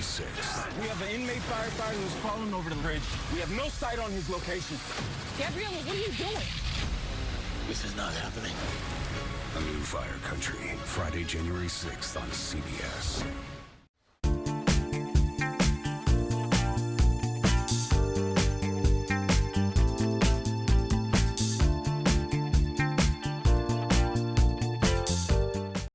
26th. We have an inmate firefighter who's crawling over the bridge. We have no sight on his location. Gabriella, what are you doing? This is not happening. A new Fire Country, Friday, January 6th on CBS.